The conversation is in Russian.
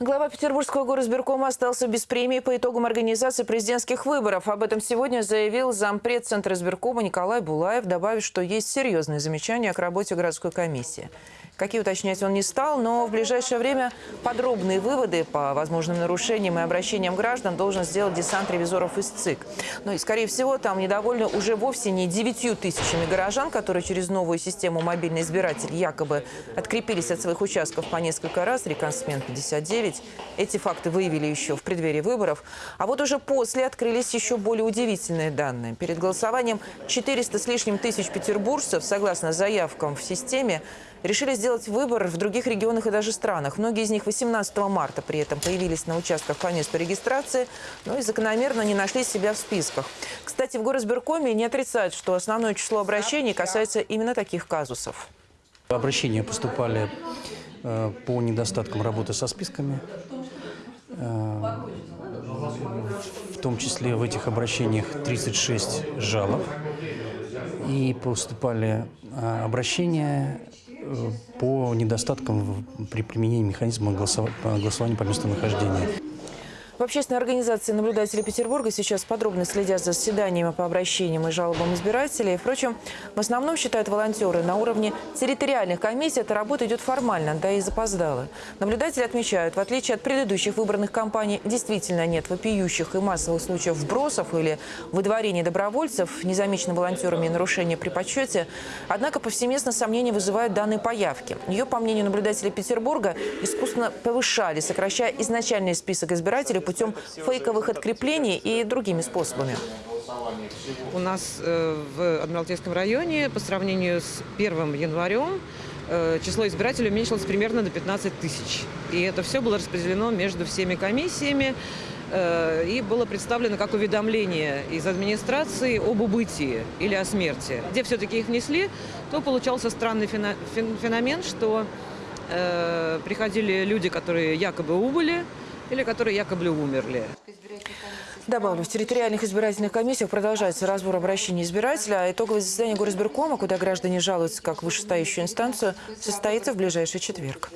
Глава Петербургского горосберкома остался без премии по итогам организации президентских выборов. Об этом сегодня заявил зампред Центра избиркома Николай Булаев, добавив, что есть серьезные замечания к работе городской комиссии. Какие уточнять он не стал, но в ближайшее время подробные выводы по возможным нарушениям и обращениям граждан должен сделать десант ревизоров из ЦИК. Ну и, скорее всего, там недовольны уже вовсе не 9 тысячами горожан, которые через новую систему мобильный избиратель якобы открепились от своих участков по несколько раз, реконсмен 59. Эти факты выявили еще в преддверии выборов. А вот уже после открылись еще более удивительные данные. Перед голосованием 400 с лишним тысяч петербуржцев, согласно заявкам в системе, решили сделать выбор в других регионах и даже странах. Многие из них 18 марта при этом появились на участках по месту регистрации, но и закономерно не нашли себя в списках. Кстати, в горосберкоме не отрицают, что основное число обращений касается именно таких казусов. Обращения поступали э, по недостаткам работы со списками. Э, в том числе в этих обращениях 36 жалоб. И поступали э, обращения по недостаткам при применении механизма голосова- голосования по месту нахождения. В общественной организации наблюдатели Петербурга сейчас подробно следят за заседаниями по обращениям и жалобам избирателей. Впрочем, в основном, считают волонтеры, на уровне территориальных комиссий эта работа идет формально, да и запоздала. Наблюдатели отмечают, в отличие от предыдущих выборных кампаний, действительно нет вопиющих и массовых случаев вбросов или выдворения добровольцев, незамечено волонтерами нарушения при подсчете. Однако повсеместно сомнения вызывают данные по явке. Ее, по мнению наблюдателей Петербурга, искусственно повышали, сокращая изначальный список избирателей путем фейковых откреплений и другими способами. У нас э, в Адмиралтейском районе по сравнению с 1 январем э, число избирателей уменьшилось примерно до 15 тысяч. И это все было распределено между всеми комиссиями э, и было представлено как уведомление из администрации об убытии или о смерти. Где все-таки их внесли, то получался странный феномен, что приходили люди, которые якобы убыли или которые якобы умерли. Добавлю, в территориальных избирательных комиссиях продолжается разбор обращений избирателя, а итоговое заседание горосберкома, куда граждане жалуются как вышестоящую инстанцию, состоится в ближайший четверг.